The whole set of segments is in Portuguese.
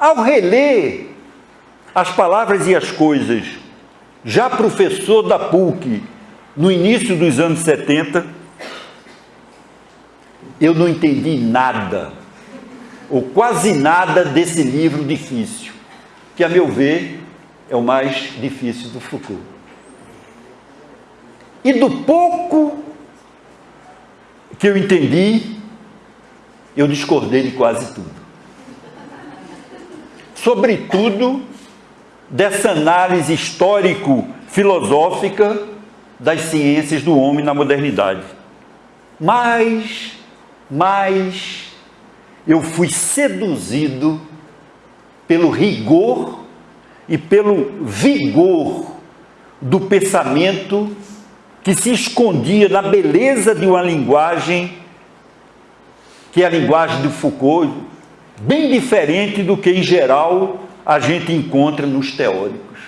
Ao reler as palavras e as coisas, já professor da PUC, no início dos anos 70, eu não entendi nada, ou quase nada desse livro difícil, que a meu ver é o mais difícil do Foucault. E do pouco que eu entendi, eu discordei de quase tudo. Sobretudo dessa análise histórico-filosófica das ciências do homem na modernidade. Mas, mas, eu fui seduzido pelo rigor e pelo vigor do pensamento que se escondia na beleza de uma linguagem que é a linguagem de Foucault, bem diferente do que em geral a gente encontra nos teóricos.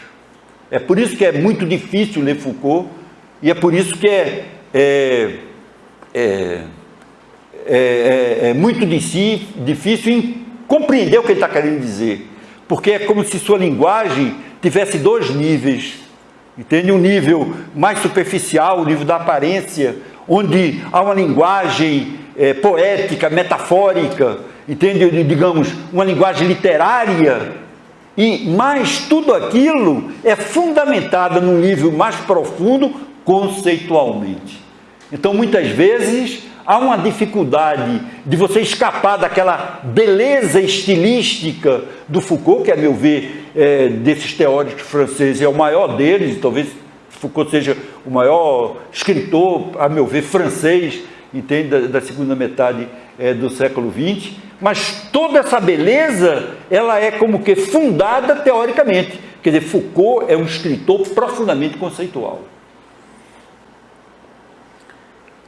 É por isso que é muito difícil ler Foucault e é por isso que é, é, é, é, é muito difícil compreender o que ele está querendo dizer, porque é como se sua linguagem tivesse dois níveis Entende? Um nível mais superficial, o nível da aparência, onde há uma linguagem é, poética, metafórica, entende? Digamos, uma linguagem literária, e mais tudo aquilo é fundamentado num nível mais profundo conceitualmente. Então, muitas vezes, há uma dificuldade de você escapar daquela beleza estilística do Foucault, que a meu ver, é, desses teóricos franceses é o maior deles, talvez Foucault seja o maior escritor, a meu ver, francês, entende, da, da segunda metade é, do século XX, mas toda essa beleza, ela é como que fundada teoricamente. Quer dizer, Foucault é um escritor profundamente conceitual.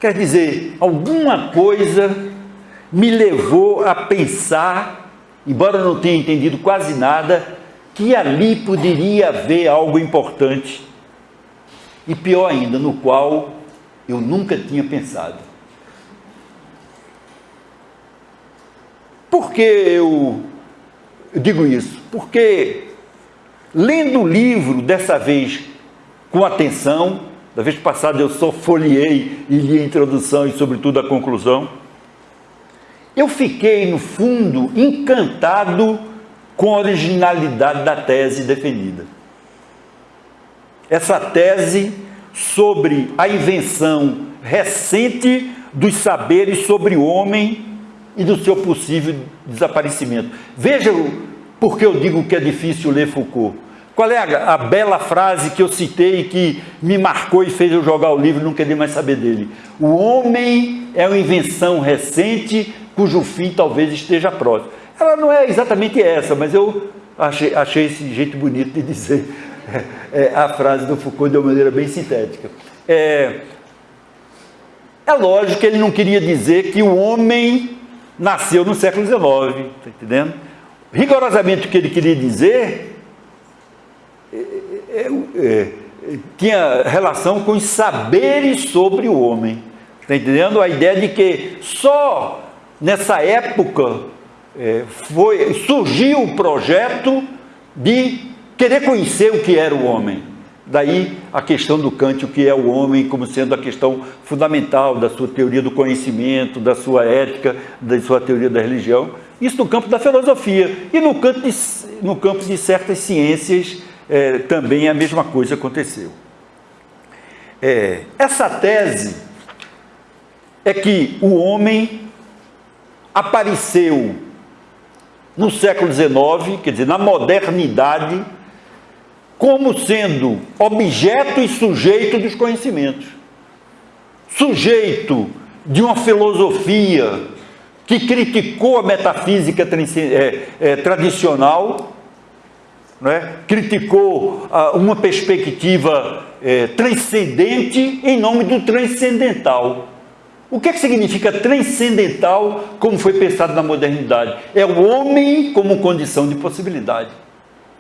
Quer dizer, alguma coisa me levou a pensar, embora não tenha entendido quase nada, que ali poderia haver algo importante e pior ainda, no qual eu nunca tinha pensado. Por que eu digo isso? Porque lendo o livro dessa vez com atenção, da vez passada eu só folhei e li a introdução e, sobretudo, a conclusão. Eu fiquei, no fundo, encantado com a originalidade da tese defendida. Essa tese sobre a invenção recente dos saberes sobre o homem e do seu possível desaparecimento. Veja por que eu digo que é difícil ler Foucault. Qual é a, a, bela frase que eu citei que me marcou e fez eu jogar o livro e não querer mais saber dele? O homem é uma invenção recente cujo fim talvez esteja próximo. Ela não é exatamente essa, mas eu achei, achei esse jeito bonito de dizer é, a frase do Foucault de uma maneira bem sintética. É, é lógico que ele não queria dizer que o homem nasceu no século XIX, está entendendo? Rigorosamente o que ele queria dizer é, é, tinha relação com os saberes sobre o homem. Está entendendo? A ideia de que só nessa época é, foi, surgiu o projeto de querer conhecer o que era o homem. Daí a questão do Kant, o que é o homem, como sendo a questão fundamental da sua teoria do conhecimento, da sua ética, da sua teoria da religião. Isso no campo da filosofia e no campo de, no campo de certas ciências é, também a mesma coisa aconteceu. É, essa tese é que o homem apareceu no século XIX, quer dizer, na modernidade, como sendo objeto e sujeito dos conhecimentos. Sujeito de uma filosofia que criticou a metafísica é, é, tradicional é? criticou ah, uma perspectiva é, transcendente em nome do transcendental. O que, é que significa transcendental como foi pensado na modernidade? É o homem como condição de possibilidade.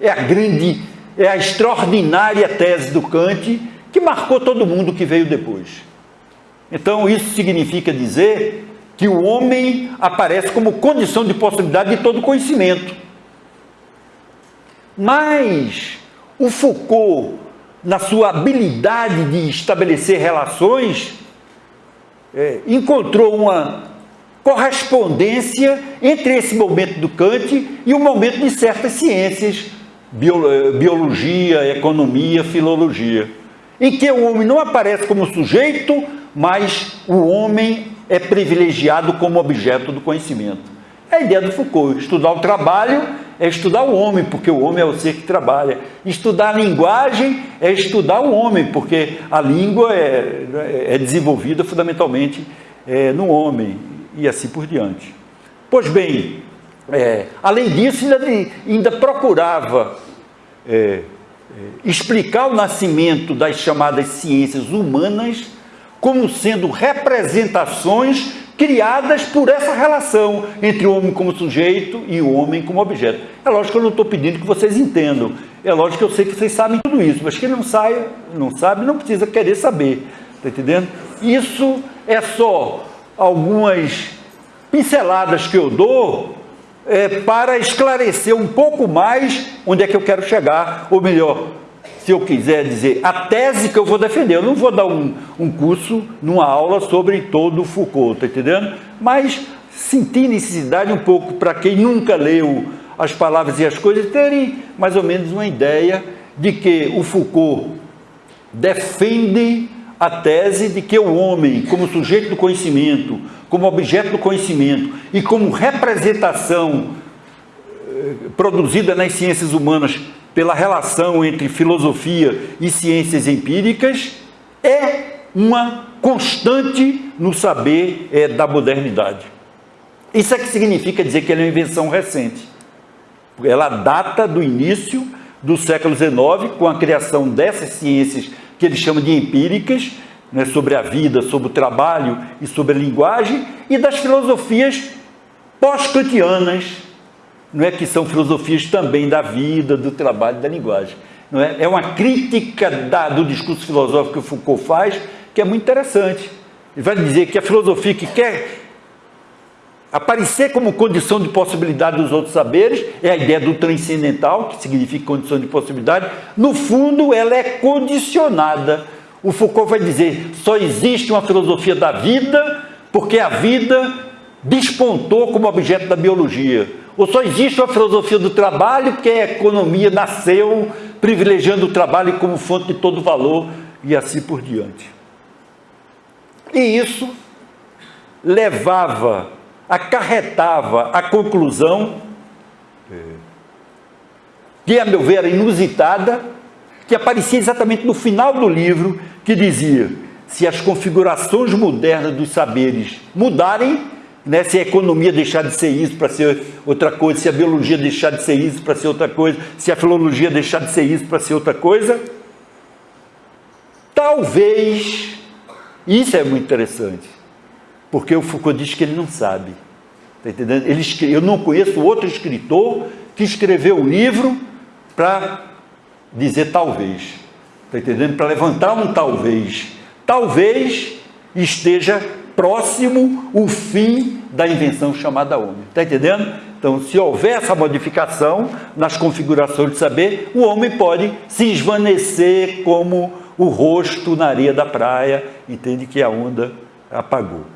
É a grande, é a extraordinária tese do Kant que marcou todo mundo que veio depois. Então isso significa dizer que o homem aparece como condição de possibilidade de todo conhecimento. Mas o Foucault, na sua habilidade de estabelecer relações, é, encontrou uma correspondência entre esse momento do Kant e o momento de certas ciências, biologia, economia, filologia, em que o homem não aparece como sujeito, mas o homem é privilegiado como objeto do conhecimento. É a ideia do Foucault, estudar o trabalho é estudar o homem, porque o homem é o ser que trabalha. Estudar a linguagem é estudar o homem, porque a língua é, é desenvolvida fundamentalmente é, no homem, e assim por diante. Pois bem, é, além disso, ainda, ainda procurava é, é, explicar o nascimento das chamadas ciências humanas como sendo representações criadas por essa relação entre o homem como sujeito e o homem como objeto. É lógico que eu não estou pedindo que vocês entendam, é lógico que eu sei que vocês sabem tudo isso, mas quem não, saia, não sabe não precisa querer saber, está entendendo? Isso é só algumas pinceladas que eu dou é, para esclarecer um pouco mais onde é que eu quero chegar, ou melhor, se eu quiser dizer, a tese que eu vou defender. Eu não vou dar um, um curso numa aula sobre todo o Foucault, tá entendendo? Mas senti necessidade um pouco para quem nunca leu as palavras e as coisas terem mais ou menos uma ideia de que o Foucault defende a tese de que o homem, como sujeito do conhecimento, como objeto do conhecimento e como representação eh, produzida nas ciências humanas pela relação entre filosofia e ciências empíricas, é uma constante no saber é, da modernidade. Isso é que significa dizer que ela é uma invenção recente. Ela data do início do século XIX, com a criação dessas ciências que ele chama de empíricas, né, sobre a vida, sobre o trabalho e sobre a linguagem, e das filosofias pós-kantianas, não é que são filosofias também da vida, do trabalho, da linguagem. Não é? é uma crítica da, do discurso filosófico que Foucault faz, que é muito interessante. Ele vai dizer que a filosofia que quer aparecer como condição de possibilidade dos outros saberes é a ideia do transcendental, que significa condição de possibilidade. No fundo, ela é condicionada. O Foucault vai dizer, só existe uma filosofia da vida porque a vida despontou como objeto da biologia. Ou só existe uma filosofia do trabalho porque a economia nasceu privilegiando o trabalho como fonte de todo valor e assim por diante. E isso levava, acarretava a conclusão, que a meu ver era inusitada, que aparecia exatamente no final do livro, que dizia, se as configurações modernas dos saberes mudarem, né? se a economia deixar de ser isso para ser outra coisa, se a biologia deixar de ser isso para ser outra coisa, se a filologia deixar de ser isso para ser outra coisa, talvez, isso é muito interessante, porque o Foucault diz que ele não sabe, tá entendendo? Ele, eu não conheço outro escritor que escreveu um livro para dizer talvez, tá entendendo? Para levantar um talvez, talvez esteja próximo o fim da invenção chamada homem. Está entendendo? Então, se houver essa modificação nas configurações de saber, o homem pode se esvanecer como o rosto na areia da praia, entende que a onda apagou.